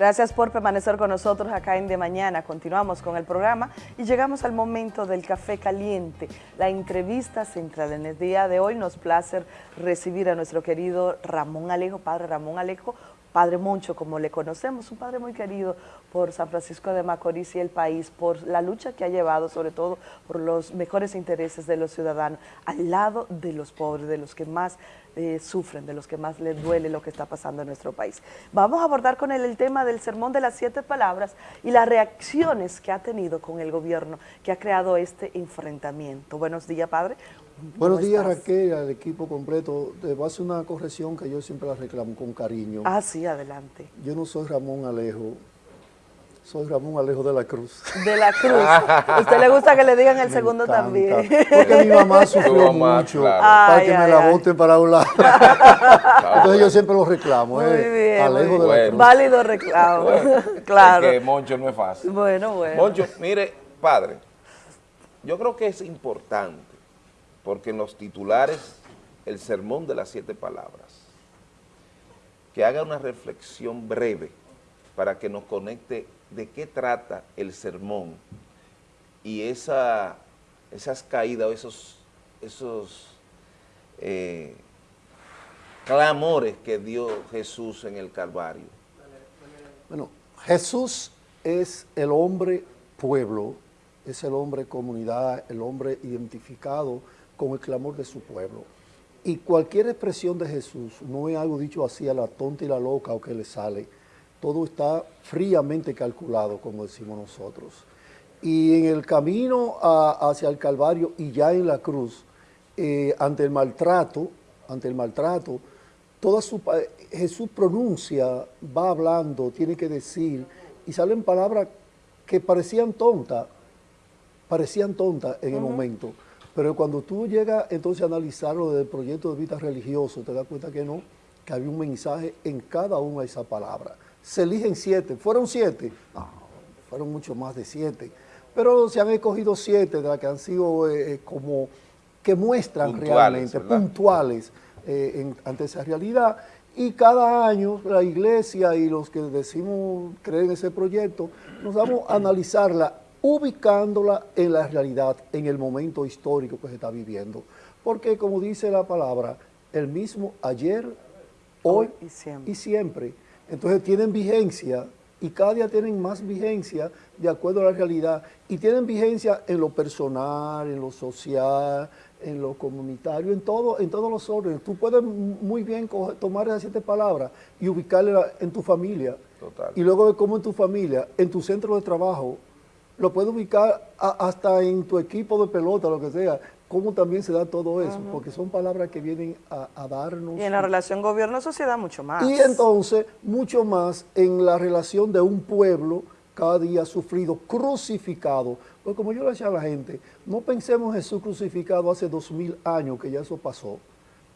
Gracias por permanecer con nosotros acá en De Mañana. Continuamos con el programa y llegamos al momento del café caliente, la entrevista central. En el día de hoy nos place recibir a nuestro querido Ramón Alejo, padre Ramón Alejo, Padre Moncho, como le conocemos, un padre muy querido por San Francisco de Macorís y el país, por la lucha que ha llevado, sobre todo por los mejores intereses de los ciudadanos, al lado de los pobres, de los que más eh, sufren, de los que más les duele lo que está pasando en nuestro país. Vamos a abordar con él el tema del sermón de las siete palabras y las reacciones que ha tenido con el gobierno que ha creado este enfrentamiento. Buenos días, padre. Buenos días Raquel, al equipo completo. Te voy a hacer una corrección que yo siempre la reclamo con cariño. Ah, sí, adelante. Yo no soy Ramón Alejo, soy Ramón Alejo de la Cruz. De la Cruz. ¿A usted le gusta que le digan el segundo también? Porque mi mamá sufrió mucho para que me la voten para un lado. Entonces yo siempre lo reclamo. Muy eh, bien, Alejo de la Cruz. Válido reclamo, claro. Es que Moncho no es fácil. Bueno, bueno. Moncho, mire, padre, yo creo que es importante porque en los titulares, el sermón de las siete palabras, que haga una reflexión breve para que nos conecte de qué trata el sermón y esa, esas caídas o esos, esos eh, clamores que dio Jesús en el Calvario. Bueno, Jesús es el hombre pueblo, es el hombre comunidad, el hombre identificado con el clamor de su pueblo. Y cualquier expresión de Jesús no es algo dicho así a la tonta y la loca o que le sale. Todo está fríamente calculado, como decimos nosotros. Y en el camino hacia el Calvario y ya en la cruz, eh, ante el maltrato, ante el maltrato, toda su, Jesús pronuncia, va hablando, tiene que decir, y salen palabras que parecían tontas, parecían tontas en el momento, pero cuando tú llegas entonces a analizarlo desde el proyecto de vida religioso, te das cuenta que no, que había un mensaje en cada una de esas palabras. Se eligen siete, ¿fueron siete? No, fueron mucho más de siete. Pero se han escogido siete de las que han sido eh, eh, como que muestran realmente, puntuales eh, ante esa realidad. Y cada año la iglesia y los que decimos creer en ese proyecto, nos vamos a analizarla ubicándola en la realidad, en el momento histórico que se está viviendo. Porque como dice la palabra, el mismo ayer, hoy, y, siempre. Entonces tienen vigencia y cada día tienen más vigencia de acuerdo a la realidad y tienen vigencia en lo personal, en lo social, en lo comunitario, en todo, en todos los órdenes. Tú puedes muy bien tomar esas siete palabras y ubicarlas en tu familia. Y luego ver cómo en tu familia, en tu centro de trabajo, lo puedes ubicar hasta en tu equipo de pelota, lo que sea, cómo también se da todo eso, porque son palabras que vienen a, darnos... Y en la relación gobierno-sociedad mucho más. Y entonces, mucho más en la relación de un pueblo cada día sufrido, crucificado. Pues como yo le decía a la gente, no pensemos Jesús crucificado hace dos mil años, que ya eso pasó.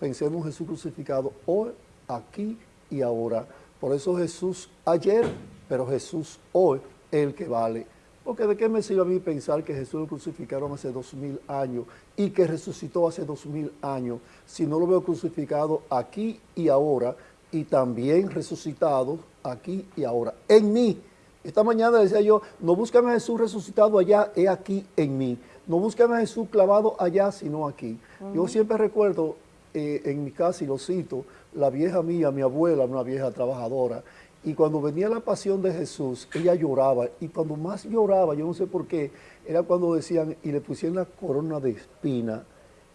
Pensemos Jesús crucificado hoy, aquí y ahora. Por eso Jesús ayer, pero Jesús hoy, el que vale. Porque de qué me sirve a mí pensar que Jesús lo crucificaron hace dos mil años y que resucitó hace dos mil años, si no lo veo crucificado aquí y ahora y también resucitado aquí y ahora, en mí. Esta mañana decía yo, no buscan a Jesús resucitado allá, es aquí en mí. No buscan a Jesús clavado allá, sino aquí. Yo siempre recuerdo eh, en mi casa, y lo cito, la vieja mía, mi abuela, una vieja trabajadora, y cuando venía la pasión de Jesús, ella lloraba. Y cuando más lloraba, yo no sé por qué, era cuando decían, y le pusieron la corona de espina.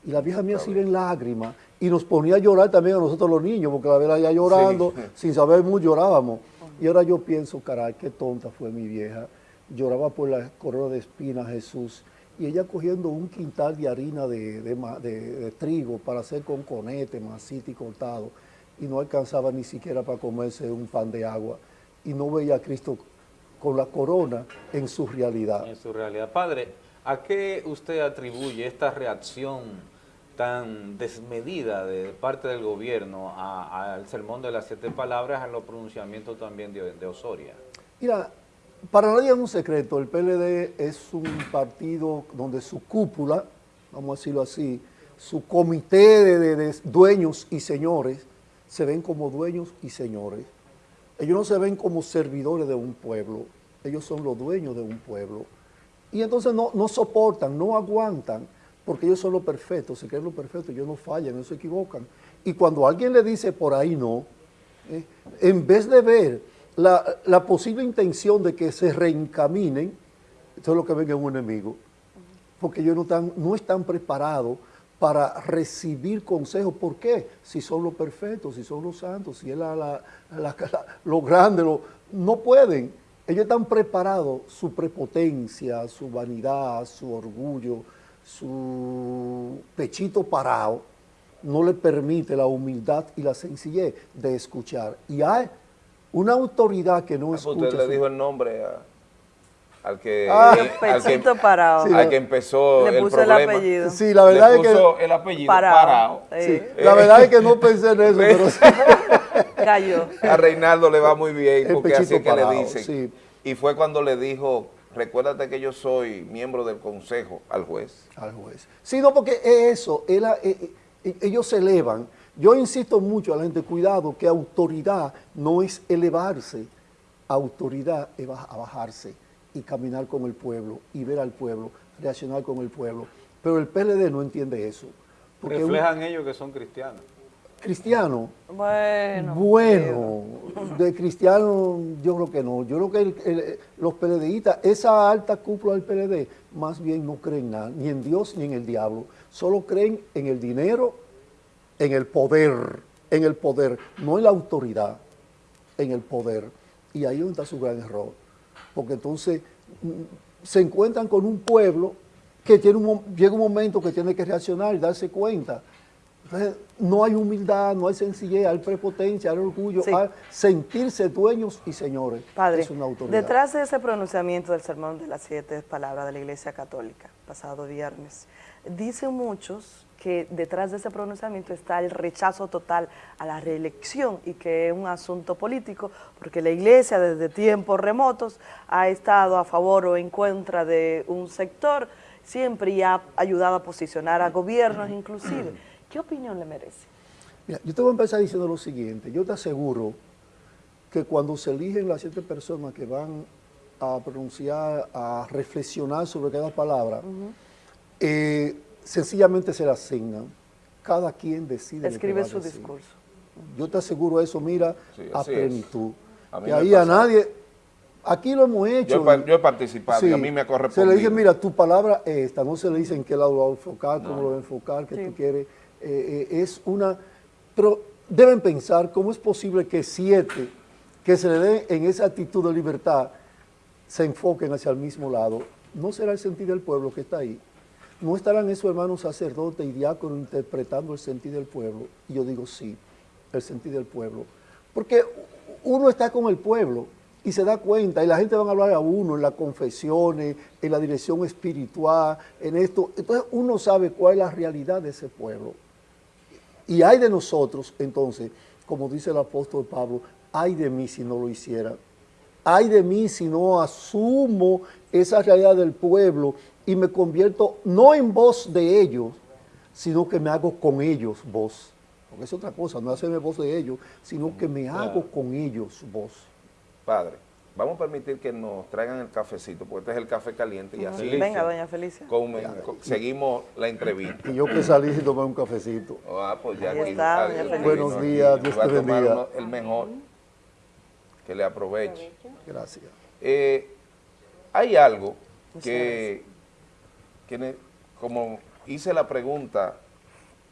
Y la vieja mía se iba en lágrimas. Y nos ponía a llorar también a nosotros los niños, porque la verdad ya llorando, sin saber mucho llorábamos. Y ahora yo pienso, caray, qué tonta fue mi vieja. Lloraba por la corona de espina Jesús. Y ella cogiendo un quintal de harina de, de trigo para hacer con conete, masita y cortado y no alcanzaba ni siquiera para comerse un pan de agua y no veía a Cristo con la corona en su realidad. En su realidad. Padre, ¿a qué usted atribuye esta reacción tan desmedida de parte del gobierno al sermón de las siete palabras, a los pronunciamientos también de, Osoria? Mira, para nadie es un secreto, el PLD es un partido donde su cúpula, vamos a decirlo así, su comité de dueños y señores, se ven como dueños y señores. Ellos no se ven como servidores de un pueblo, ellos son los dueños de un pueblo. Y entonces no, no soportan, no aguantan, porque ellos son los perfectos, se creen los perfectos, ellos no fallan, no se equivocan. Y cuando alguien le dice por ahí no, eh, en vez de ver la, la, posible intención de que se reencaminen, eso es lo que ven en un enemigo, porque ellos no están, no están preparados para recibir consejos. ¿Por qué? Si son los perfectos, si son los santos, si es la, la, la, lo grande, lo, no pueden. Ellos están preparados, su prepotencia, su vanidad, su orgullo, su pechito parado, no le permite la humildad y la sencillez de escuchar. Y hay una autoridad que no ah, escucha. Usted le dijo el nombre a al que, ah, al, que parado. Sí, al que empezó le el problema. El apellido. Sí, la verdad le puso es que el apellido parado. Sí. La verdad es que no pensé en eso, pero sí. Cayó. A Reinaldo le va muy bien porque así es que le dicen. Sí. Y fue cuando le dijo, recuérdate que yo soy miembro del consejo al juez. Al juez. Sí, no, porque eso, él, eh, eh, ellos se elevan. Yo insisto mucho a la gente, cuidado, que autoridad no es elevarse, autoridad es bajarse y caminar con el pueblo y ver al pueblo, reaccionar con el pueblo. Pero el PLD no entiende eso. Reflejan ellos que son cristianos. Cristiano. Bueno. Bueno, de cristiano yo creo que no. Yo creo que los PLDistas, esa alta cúpula del PLD, más bien no creen nada, ni en Dios ni en el diablo. Solo creen en el dinero, en el poder, en el poder, no en la autoridad, en el poder. Y ahí está su gran error porque entonces mm, se encuentran con un pueblo que tiene un, llega un momento que tiene que reaccionar y darse cuenta. Entonces, no hay humildad, no hay sencillez, hay prepotencia, hay orgullo, hay sentirse dueños y señores. Padre, detrás de ese pronunciamiento del sermón de las siete palabras de la Iglesia Católica, pasado viernes, dicen muchos que detrás de ese pronunciamiento está el rechazo total a la reelección y que es un asunto político, porque la Iglesia desde tiempos remotos ha estado a favor o en contra de un sector, siempre y ha ayudado a posicionar a gobiernos inclusive. ¿Qué opinión le merece? Mira, yo te voy a empezar diciendo lo siguiente, yo te aseguro que cuando se eligen las siete personas que van a pronunciar, a reflexionar sobre cada palabra, eh, sencillamente se la asignan. Cada quien decide Escribe su discurso. Yo te aseguro eso, mira, a plenitud. y ahí a nadie, aquí lo hemos hecho. Yo, he participado y a mí me ha correspondido. Se le dice, mira, tu palabra es esta, no se le dice en qué lado lo va a enfocar, cómo lo va a enfocar, qué tú quieres. Eh, eh, es una... Pero deben pensar cómo es posible que siete que se le den en esa actitud de libertad se enfoquen hacia el mismo lado. ¿No será el sentido del pueblo que está ahí? ¿No estarán esos hermanos sacerdotes y diáconos interpretando el sentido del pueblo? Y yo digo sí, el sentido del pueblo. Porque uno está con el pueblo y se da cuenta, y la gente va a hablar a uno en las confesiones, en la dirección espiritual, en esto. Entonces uno sabe cuál es la realidad de ese pueblo. Y hay de nosotros, entonces, como dice el apóstol Pablo, hay de mí si no lo hiciera. Hay de mí si no asumo esa realidad del pueblo y me convierto no en voz de ellos, sino que me hago con ellos voz. Porque es otra cosa, no hacerme voz de ellos, sino que me hago con ellos voz. Padre, vamos a permitir que nos traigan el cafecito, porque este es el café caliente y así. Venga, doña Felicia. seguimos la entrevista. Y yo que salí y tomé un cafecito. Ah, pues ya aquí, está, Buenos días, Dios te bendiga. El mejor, que le aproveche. Gracias. Eh, hay algo que como hice la pregunta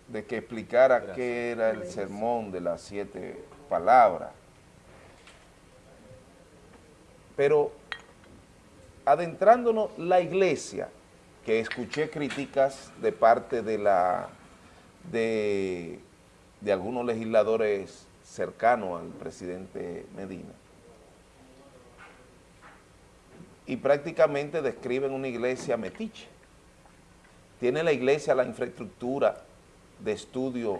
de que explicara qué era el sermón de las siete palabras, pero adentrándonos la iglesia, que escuché críticas de parte de la de, de algunos legisladores cercanos al presidente Medina, y prácticamente describen una iglesia metiche ¿Tiene la iglesia la infraestructura de estudios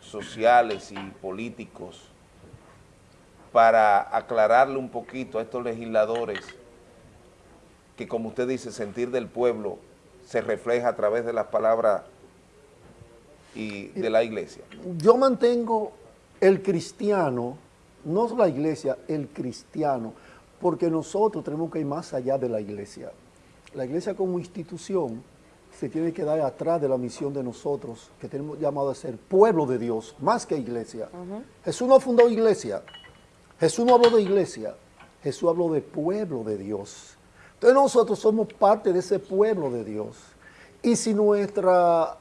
sociales y políticos para aclararle un poquito a estos legisladores que, como usted dice, sentir del pueblo se refleja a través de las palabras y de la iglesia? Yo mantengo el cristiano no la iglesia, el cristiano, porque nosotros tenemos que ir más allá de la iglesia. La iglesia como institución se tiene que dar atrás de la misión de nosotros, que tenemos llamado a ser pueblo de Dios, más que iglesia. Jesús no fundó iglesia, Jesús no habló de iglesia, Jesús habló de pueblo de Dios. Entonces nosotros somos parte de ese pueblo de Dios. Y si nuestra,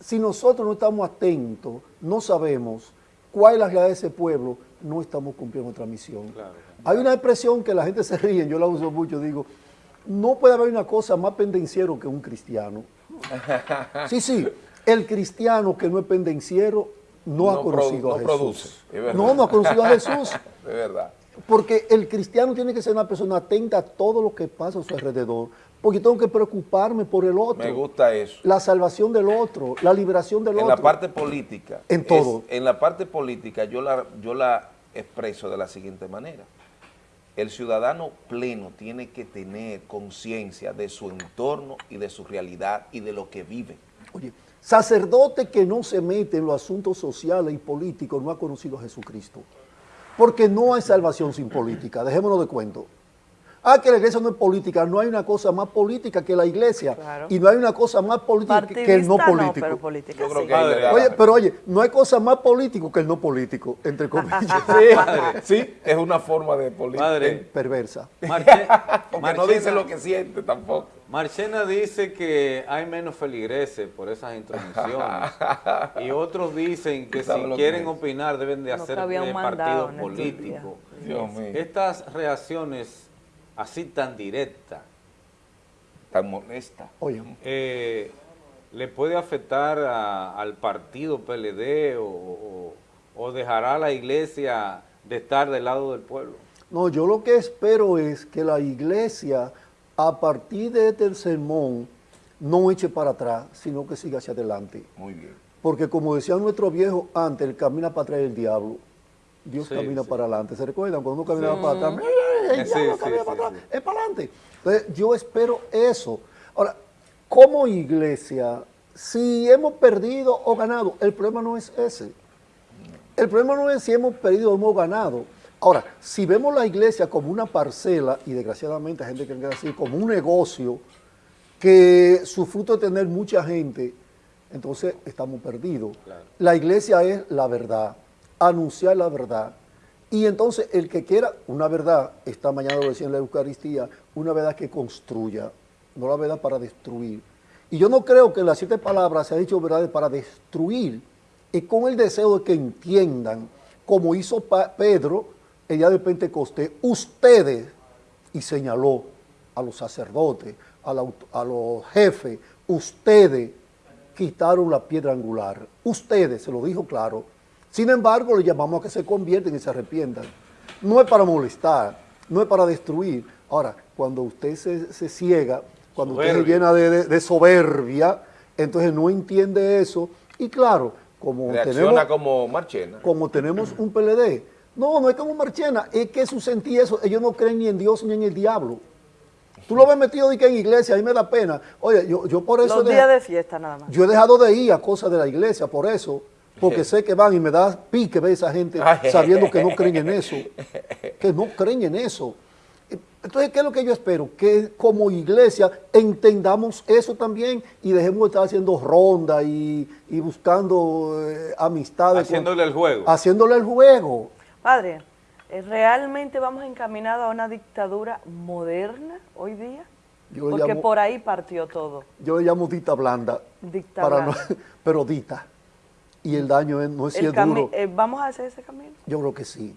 si nosotros no estamos atentos, no sabemos cuál es la realidad de ese pueblo, no estamos cumpliendo nuestra misión. Hay una expresión que la gente se ríe, yo la uso mucho, digo, no puede haber una cosa más pendenciero que un cristiano. Sí, sí, el cristiano que no es pendenciero no, ha conocido a Jesús. no, no ha conocido a Jesús. De verdad. Porque el cristiano tiene que ser una persona atenta a todo lo que pasa a su alrededor. Porque tengo que preocuparme por el otro. Me gusta eso. La salvación del otro, la liberación del otro. En la parte política. En todo. en la parte política yo la, yo la expreso de la siguiente manera el ciudadano pleno tiene que tener conciencia de su entorno y de su realidad y de lo que vive. Oye, sacerdote que no se mete en los asuntos sociales y políticos no ha conocido a Jesucristo. Porque no hay salvación sin política, dejémonos de cuento. Ah, que la iglesia no es política. No hay una cosa más política que la iglesia. Y no hay una cosa más política que el no político. pero política, Oye, pero oye, no hay cosa más político que el no político, entre comillas. sí, es una forma de política. Perversa. Porque no dice lo que siente tampoco. Marchena dice que hay menos feligreses por esas introducciones. y otros dicen que si quieren opinar deben de hacer de partidos políticos. Estas reacciones así tan directa, tan molesta, Oye. Eh, ¿le puede afectar al partido PLD o, dejará a la iglesia de estar del lado del pueblo? No, yo lo que espero es que la iglesia, a partir de este sermón, no eche para atrás, sino que siga hacia adelante. Muy bien. Porque como decía nuestro viejo antes, el camina para atrás el diablo. Dios camina para adelante. ¿Se recuerdan? Cuando uno caminaba para atrás, para atrás, es para adelante. Entonces, yo espero eso. Ahora, como iglesia, si hemos perdido o ganado, el problema no es ese. El problema no es si hemos perdido o hemos ganado. Ahora, si vemos la iglesia como una parcela, y desgraciadamente hay gente que quiere decir como un negocio, que su fruto es tener mucha gente, entonces estamos perdidos. La iglesia es la verdad anunciar la verdad. Y entonces el que quiera una verdad, esta mañana lo decía en la Eucaristía, una verdad que construya, no la verdad para destruir. Y yo no creo que las siete palabras se han dicho verdades para destruir, y con el deseo de que entiendan, como hizo Pedro el día de Pentecostés, ustedes, y señaló a los sacerdotes, a, a los jefes, ustedes quitaron la piedra angular, ustedes, se lo dijo claro, sin embargo, le llamamos a que se convierten y se arrepientan. No es para molestar, no es para destruir. Ahora, cuando usted se, ciega, cuando usted se llena de, soberbia, entonces no entiende eso. Y claro, como tenemos, como Marchena. Como tenemos un PLD. No, no es como Marchena, es que su sentí eso, ellos no creen ni en Dios ni en el diablo. Tú lo ves metido que en iglesia, a mí me da pena. Oye, yo, yo por eso... Los días de fiesta nada más. Yo he dejado de ir a cosas de la iglesia, por eso porque sé que van y me da pique ver esa gente sabiendo que no creen en eso, que no creen en eso. Entonces, ¿qué es lo que yo espero? Que como iglesia entendamos eso también y dejemos de estar haciendo ronda y, buscando eh, amistades. Haciéndole el juego. Haciéndole el juego. Padre, eh, ¿realmente vamos encaminados a una dictadura moderna hoy día? Porque por ahí partió todo. Yo le llamo dita blanda. Dicta blanda. pero dita y el daño no es si es duro. Eh, ¿Vamos a hacer ese camino? Yo creo que sí.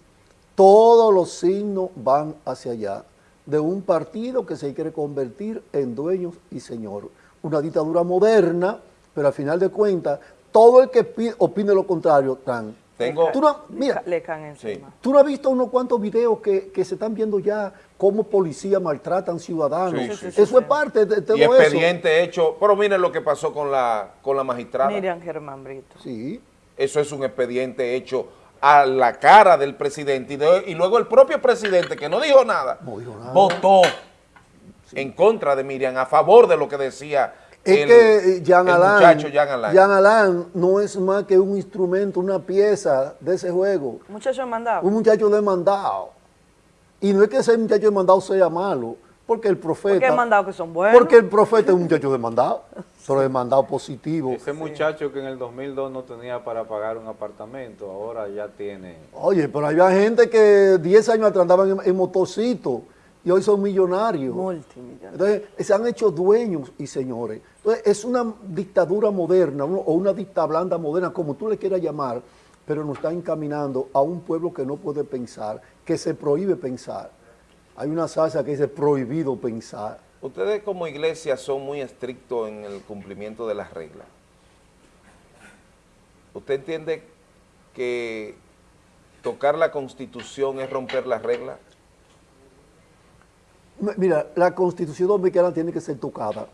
Todos los signos van hacia allá, de un partido que se quiere convertir en dueños y señor. Una dictadura moderna, pero al final de cuentas, todo el que opine lo contrario, tan. Tengo, tú no, mira, le caen encima. Tú no has visto unos cuantos videos que, se están viendo ya cómo policías maltratan ciudadanos. eso es parte de, todo eso. Y expediente hecho, pero miren lo que pasó con la, con la magistrada. Miriam Germán Brito. Sí. Eso es un expediente hecho a la cara del presidente y, luego el propio presidente, que no dijo nada, votó en contra de Miriam, a favor de lo que decía Es el, que eh, Jean el Alain, muchacho Jean Alain. Jean Alain no es más que un instrumento, una pieza de ese juego. Muchacho mandado. Un muchacho demandado. Y no es que ese muchacho demandado sea malo, porque el profeta... Porque mandado que son buenos. Porque el profeta es un muchacho demandado, pero demandado positivo. Ese muchacho que en el 2002 no tenía para pagar un apartamento, ahora ya tiene... Oye, pero había gente que 10 años atrás andaban en, en motorcito y hoy son millonarios. Multimillonario. Entonces, se han hecho dueños y señores. Entonces, es una dictadura moderna uno- o una dicta blanda moderna, como tú le quieras llamar, pero nos está encaminando a un pueblo que no puede pensar, que se prohíbe pensar. Hay una salsa que dice prohibido pensar. Ustedes como iglesia son muy estrictos en el cumplimiento de las reglas. ¿Usted entiende que tocar la constitución es romper las reglas? Mira, la constitución dominicana tiene que ser tocada.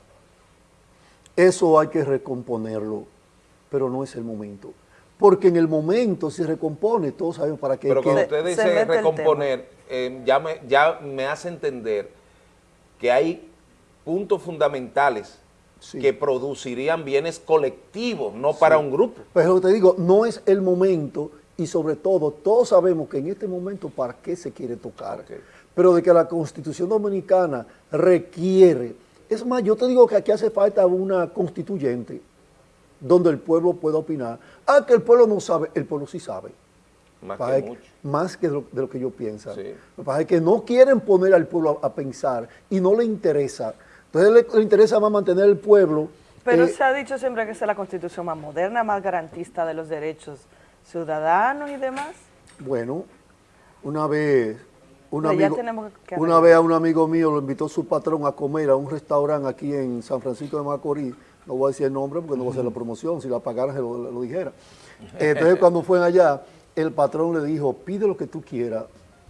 Eso hay que recomponerlo, pero no es el momento. Porque en el momento se recompone, todos sabemos para qué. Pero cuando usted dice recomponer, eh, ya, me, ya me hace entender que hay puntos fundamentales Sí. que producirían bienes colectivos, no para un grupo. Pero te digo, no es el momento y sobre todo todos sabemos que en este momento para qué se quiere tocar. Ok. Pero de que la constitución dominicana requiere, es más, yo te digo que aquí hace falta una constituyente donde el pueblo pueda opinar. Ah, que el pueblo no sabe, el pueblo sí sabe. Más que que- mucho. más que de lo, de lo que yo pienso. Sí. Lo que pasa es que no quieren poner al pueblo a, a pensar y no le interesa. Entonces le, le interesa más mantener el pueblo. Pero eh, se ha dicho siempre que esa es la constitución más moderna, más garantista de los derechos ciudadanos y demás. Bueno, una vez, un amigo, que una vez a un amigo mío lo invitó su patrón a comer a un restaurante aquí en San Francisco de Macorís. No voy a decir el nombre porque no voy a hacer la promoción, si la pagaran se lo, lo dijera. Entonces cuando fue allá, el patrón le dijo, pide lo que tú quieras.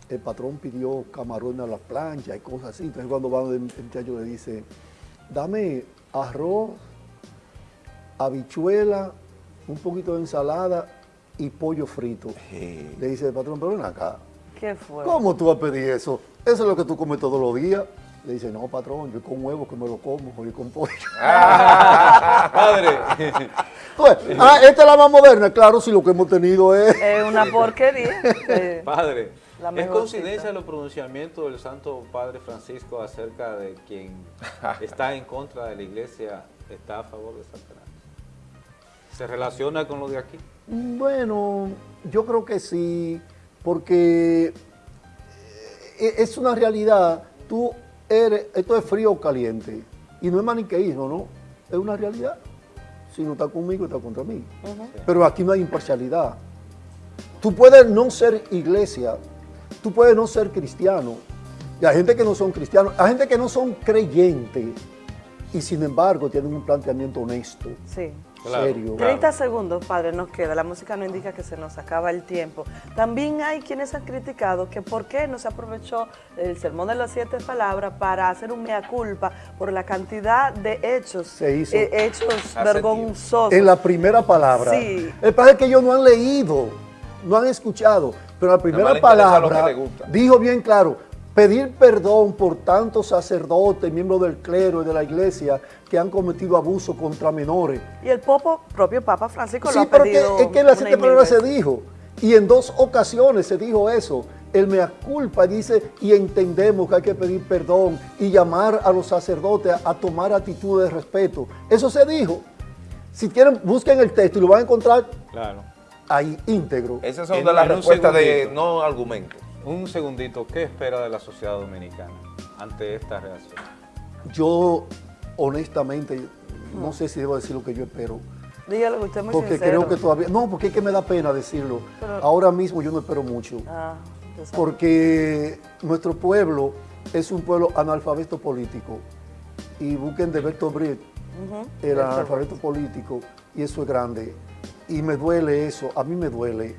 El patrón pidió camarones a la plancha y cosas así. Entonces cuando va el muchacho le dice, dame arroz, habichuela, un poquito de ensalada y pollo frito. Sí. Le dice el patrón, pero ven acá, ¿Qué fue? ¿cómo tú vas a pedir eso? Eso es lo que tú comes todos los días. Le dice, no, patrón, yo con huevo que me lo como, yo con pollo. Padre, Pues, ah, esta es la más moderna, claro, si lo que hemos tenido es... Es una porquería. Eh, padre, La ¿es coincidencia los pronunciamientos del Santo Padre Francisco acerca de quien está en contra de la iglesia está a favor de Satanás? ¿Se relaciona con lo de aquí? Bueno, yo creo que sí, porque eh, es una realidad. Tú eres, esto es frío o caliente, y no es maniqueísmo, ¿no? Es una realidad. Si no está conmigo, está contra mí. Pero aquí no hay imparcialidad. Tú puedes no ser iglesia, tú puedes no ser cristiano. Y hay gente que no son cristianos, hay gente que no son creyentes, y sin embargo tienen un planteamiento honesto, sí. Claro. serio. 30 segundos, padre, nos queda. La música no indica que se nos acaba el tiempo. También hay quienes han criticado que por qué no se aprovechó el sermón de las siete palabras para hacer un mea culpa por la cantidad de hechos, Se hizo. eh, hechos Hace vergonzosos. En la primera palabra. Sí. El es que ellos no han leído, no han escuchado, pero la primera palabra dijo bien claro, pedir perdón por tantos sacerdotes, miembros del clero y de la iglesia que han cometido abuso contra menores. Y el popo, propio Papa Francisco Sí, lo ha pero que- pedido. es que en las una siete palabras se dijo, y en dos ocasiones se dijo eso. El mea culpa dice, y entendemos que hay que pedir perdón y llamar a los sacerdotes a, a tomar actitudes de respeto. Eso se dijo. Si quieren, busquen el texto y lo van a encontrar Claro. ahí íntegro. Esas son de las respuestas de no argumentos. Un segundito, ¿qué espera de la sociedad dominicana ante esta reacción? Yo, honestamente, no sé si debo decir lo que yo espero. Dígalo usted es muy Porque sincero. creo que todavía... No, porque es que me da pena decirlo. Pero- Ahora mismo yo no espero mucho. Ah. Porque nuestro pueblo es un pueblo analfabeto político. Y busquen de Bertolt Brecht, Ujú. el analfabeto político, y eso es grande. Y me duele eso, a mí me duele.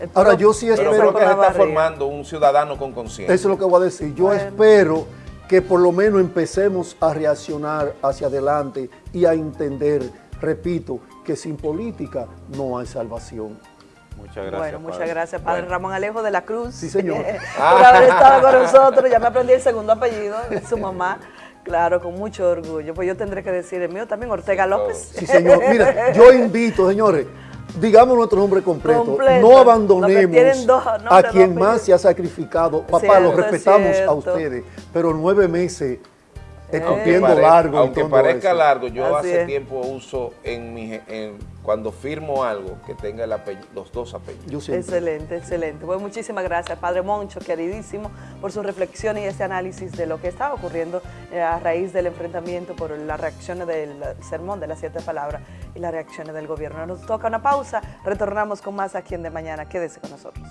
El Ahora yo sí Pero espero creo que se está formando un ciudadano con conciencia. Eso es lo que voy a decir. Yo Bueno. espero que por lo menos empecemos a reaccionar hacia adelante y a entender, repito, que sin política no hay salvación. Muchas gracias. Bueno, muchas padre. gracias, Padre Bueno. Ramón Alejo de la Cruz. Sí, señor. por haber estado con nosotros. Ya me aprendí el segundo apellido de su mamá. Claro, con mucho orgullo. Pues yo tendré que decir el mío también, Ortega López. Sí, señor. Mira, yo invito, señores, digamos nuestro nombre completo. Completo. No Lo abandonemos dos a quien más se ha sacrificado. Papá, Cierto, los respetamos a ustedes, pero nueve meses escupiendo pare- largo. Aunque parezca eso. largo, yo Así hace es. tiempo uso en mi, en, cuando firmo algo que tenga el apellido- los dos apellidos. Excelente, excelente. Pues muchísimas gracias, Padre Moncho, queridísimo, por su reflexión y este análisis de lo que estaba ocurriendo eh, a raíz del enfrentamiento por las reacciones del sermón de las siete palabras y las reacciones del gobierno. Nos toca una pausa, retornamos con más aquí en De Mañana. Quédese con nosotros.